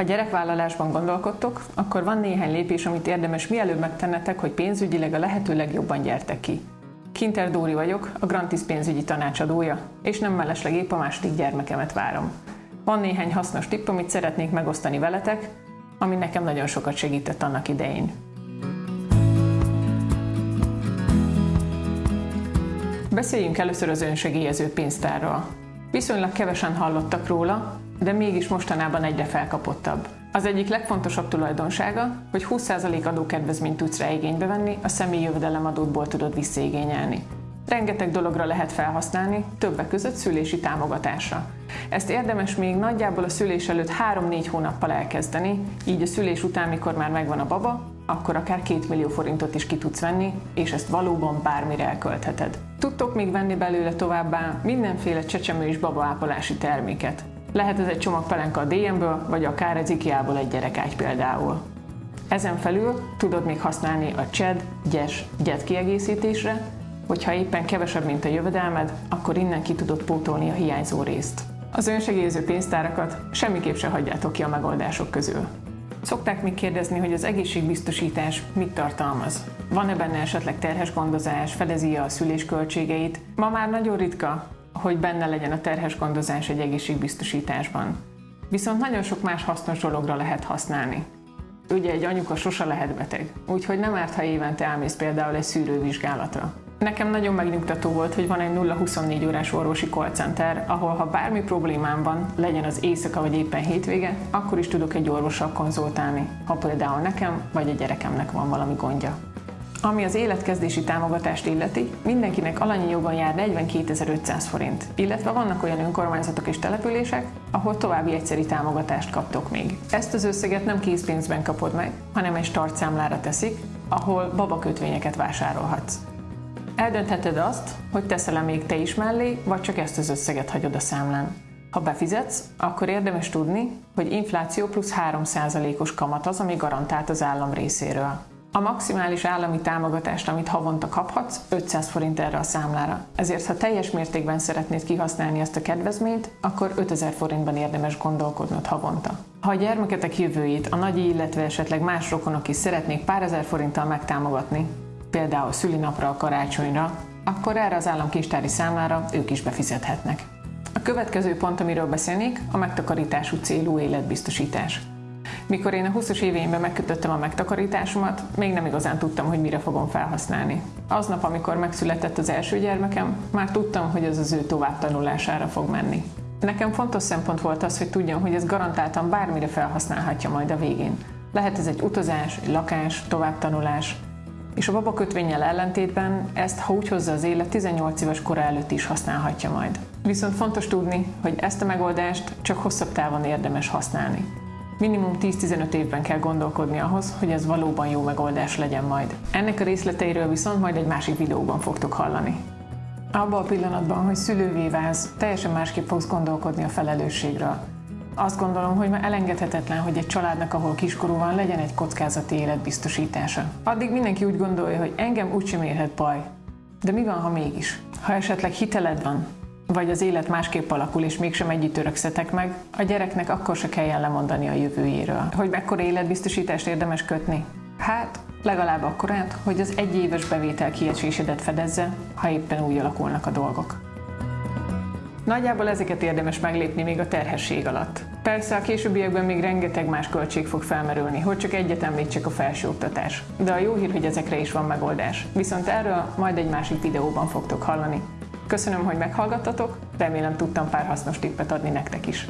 Ha gyerekvállalásban gondolkodtok, akkor van néhány lépés, amit érdemes mielőbb megtennetek, hogy pénzügyileg a lehető legjobban gyertek ki. Kinter Dóri vagyok, a Grantis pénzügyi tanácsadója, és nem mellesleg épp a második gyermekemet várom. Van néhány hasznos tipp, amit szeretnék megosztani veletek, ami nekem nagyon sokat segített annak idején. Beszéljünk először az önsegélyező pénztárról. Viszonylag kevesen hallottak róla, de mégis mostanában egyre felkapottabb. Az egyik legfontosabb tulajdonsága, hogy 20% adókedvezményt tudsz rá igénybe venni, a személyi jövedelemadótból tudod visszaigényelni. Rengeteg dologra lehet felhasználni, többek között szülési támogatásra. Ezt érdemes még nagyjából a szülés előtt 3-4 hónappal elkezdeni, így a szülés után, mikor már megvan a baba, akkor akár 2 millió forintot is ki tudsz venni, és ezt valóban bármire elköltheted. Tudtok még venni belőle továbbá mindenféle csecsemő és babaápolási terméket. Lehet ez egy csomag pelenka a DM-ből, vagy akár az IKEA-ból egy gyerekágy például. Ezen felül tudod még használni a CSED, GYES, GYET kiegészítésre, hogyha éppen kevesebb, mint a jövedelmed, akkor innen ki tudod pótolni a hiányzó részt. Az önsegélyező pénztárakat semmiképp se hagyjátok ki a megoldások közül. Szokták még kérdezni, hogy az egészségbiztosítás mit tartalmaz. Van-e benne esetleg terhes gondozás, fedezi a szülés költségeit? Ma már nagyon ritka, hogy benne legyen a terhes gondozás egy egészségbiztosításban. Viszont nagyon sok más hasznos dologra lehet használni. Ugye egy anyuka sose lehet beteg, úgyhogy nem árt, ha évente elmész például egy szűrővizsgálatra. Nekem nagyon megnyugtató volt, hogy van egy 0-24 órás orvosi call center, ahol ha bármi problémám van, legyen az éjszaka vagy éppen hétvége, akkor is tudok egy orvossal konzultálni, ha például nekem vagy a gyerekemnek van valami gondja. Ami az életkezdési támogatást illeti, mindenkinek alanyi jogon jár 42.500 forint, illetve vannak olyan önkormányzatok és települések, ahol további egyszeri támogatást kaptok még. Ezt az összeget nem készpénzben kapod meg, hanem egy startszámlára teszik, ahol babakötvényeket vásárolhatsz. Eldöntheted azt, hogy teszel-e még te is mellé, vagy csak ezt az összeget hagyod a számlán. Ha befizetsz, akkor érdemes tudni, hogy infláció plusz 3%-os kamat az, ami garantált az állam részéről. A maximális állami támogatást, amit havonta kaphatsz, 500 forint erre a számlára. Ezért, ha teljes mértékben szeretnéd kihasználni ezt a kedvezményt, akkor 5000 forintban érdemes gondolkodnod havonta. Ha a gyermeketek jövőjét a nagyi, illetve esetleg más rokonok is szeretnék pár ezer forinttal megtámogatni, például szülinapra, a karácsonyra, akkor erre az államkincstári számlára ők is befizethetnek. A következő pont, amiről beszélnék, a megtakarítású célú életbiztosítás. Mikor én a 20-as éveimben megkötöttem a megtakarításomat, még nem igazán tudtam, hogy mire fogom felhasználni. Aznap, amikor megszületett az első gyermekem, már tudtam, hogy ez az ő továbbtanulására fog menni. Nekem fontos szempont volt az, hogy tudjam, hogy ez garantáltan bármire felhasználhatja majd a végén. Lehet ez egy utazás, egy lakás, továbbtanulás, és a babakötvényel ellentétben ezt, ha úgy hozza az élet, 18 éves kora előtt is használhatja majd. Viszont fontos tudni, hogy ezt a megoldást csak hosszabb távon érdemes használni. Minimum 10-15 évben kell gondolkodni ahhoz, hogy ez valóban jó megoldás legyen majd. Ennek a részleteiről viszont majd egy másik videóban fogtok hallani. Abban a pillanatban, hogy szülővé válsz, teljesen másképp fogsz gondolkodni a felelősségről. Azt gondolom, hogy már elengedhetetlen, hogy egy családnak, ahol kiskorú van, legyen egy kockázati életbiztosítása. Addig mindenki úgy gondolja, hogy engem úgysem érhet baj. De mi van, ha mégis? Ha esetleg hiteled van, vagy az élet másképp alakul, és mégsem együtt örökszetek meg, a gyereknek akkor se kelljen lemondani a jövőjéről. Hogy mekkora életbiztosítást érdemes kötni? Hát, legalább akkorát, hogy az egyéves bevétel kiesésedet fedezze, ha éppen úgy alakulnak a dolgok. Nagyjából ezeket érdemes meglépni még a terhesség alatt. Persze a későbbiekben még rengeteg más költség fog felmerülni, hogy csak egyet említsek a felsőoktatás. De a jó hír, hogy ezekre is van megoldás. Viszont erről majd egy másik videóban fogtok hallani. Köszönöm, hogy meghallgattatok, remélem tudtam pár hasznos tippet adni nektek is.